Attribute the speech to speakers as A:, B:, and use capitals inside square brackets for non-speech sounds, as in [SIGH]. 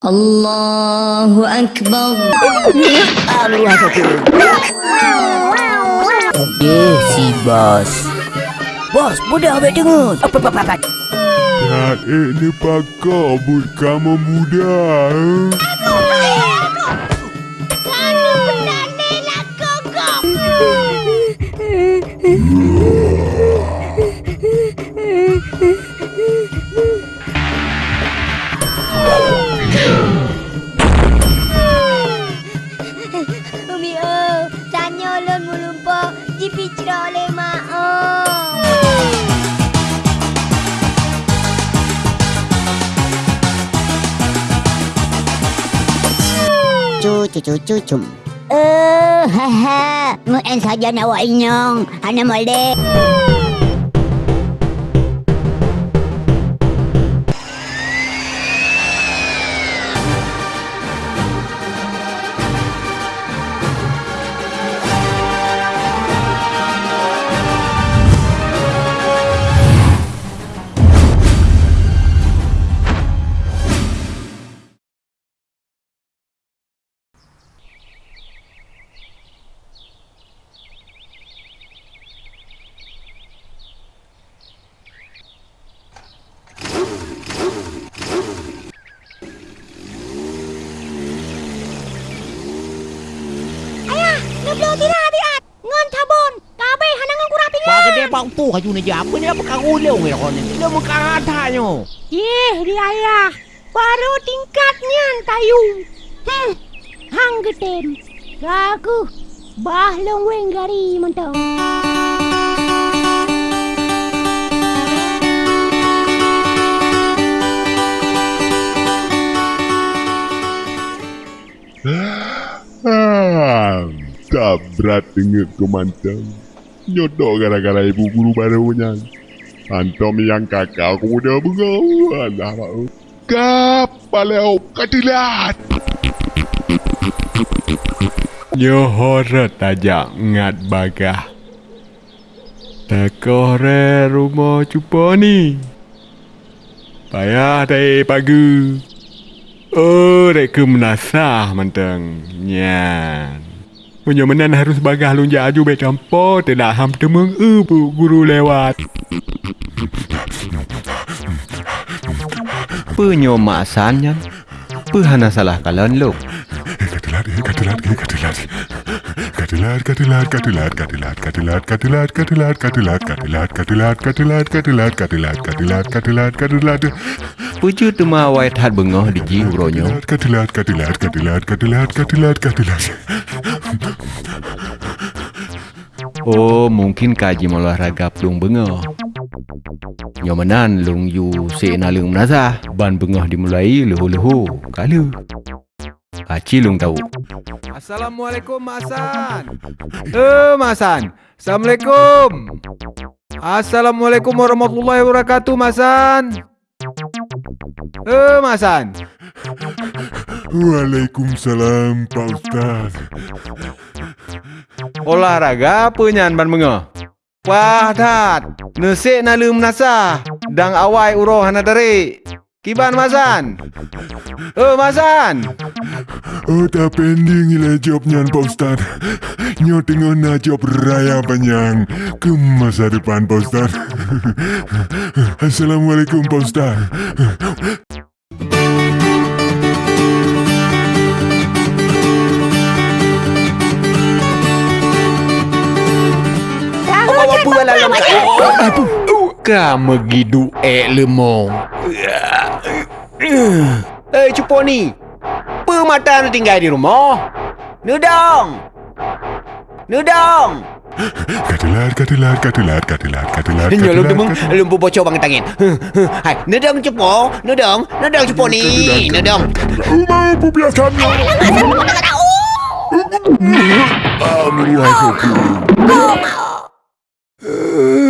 A: Allahu Akbar.
B: Allah
C: Eh, si bos. Bos, mudah ambil dengar. Apa, apa, apa, apa.
D: Tak ini pakar but kamu muda. eh? [LAUGHS]
B: color mulumpo difficile le mao chu chu chu chu chum ừ ờ, ha ha.
E: Muốn ăn sợ giờ nào vậy nhon anh em mời đi.
F: orang tu ni je. Apa ni apa karu leo ni kau ni. Dia muka rata nyo.
E: Eh, dia ya. Baru tingkatnya tayu. Hmm. Hang getem. Ragu. Bah lengweng gari mentau.
D: Ah, tak berat ingat kau mantap. Nyodok gara-gara ibu guru barunya. Antom yang kakak aku muda bengawan lah mak. Kapaleo katilat. Nyohorat aja ngat bagah. Takore rumah cupa ni. Payah tak pagi. Oh, reka menasah mantang. Nyan. Punya menan harus bagah lunja aju baik campur. Tidak ham temeng ibu guru lewat.
G: Penyo maksannya Pehana salah kalian lo
D: Katilat, eh, katilat, eh, katilat. Katilat, katilat, katilat, katilat, katilat, katilat, katilat, katilat, katilat, katilat, katilat, katilat, katilat, katilat, katilat, katilat.
G: Puju tuma white hat bengoh di ji uronyo
D: Katilat, katilat, katilat, katilat, katilat, katilat.
G: Oh, mungkin kaji malah raga pelung bengah. Nyamanan, lung yu sik lung menazah. Ban bengah dimulai leho-leho. Kala. Aci lung tahu. Assalamualaikum, Mak San. Eh, Mak San. Assalamualaikum. Assalamualaikum warahmatullahi wabarakatuh, Mak San. Eh, Mak San.
D: Waalaikumsalam, Pak Ustaz.
G: Olahraga apa nyan ban menga? Wah tat, nesik na lum nasa, dang awai uroh hana tarik. Kiban Mazan. Oh Mazan.
D: Oh, tak pending ila job nyan, Pak Ustaz. Nyo tengok nak job raya panjang ke masa depan, Pak Ustaz. [LAUGHS] Assalamualaikum, Pak Ustaz.
F: apa lah lama tak Apa?
G: Kamu pergi duit lemong.
F: Eh, cupo ni. Pemata nak tinggal di rumah. Nudong. Nudong.
D: Katilar, katilar, katilar,
F: katilar, katilar,
D: katilar.
F: Nyalum
D: demen,
F: lumpu bocor bang tangan. Hai, nudong cepo, nudong, nudong cepo ni, nudong.
D: Uma pun
G: biasa. Alhamdulillah. Alhamdulillah, Uh... [LAUGHS]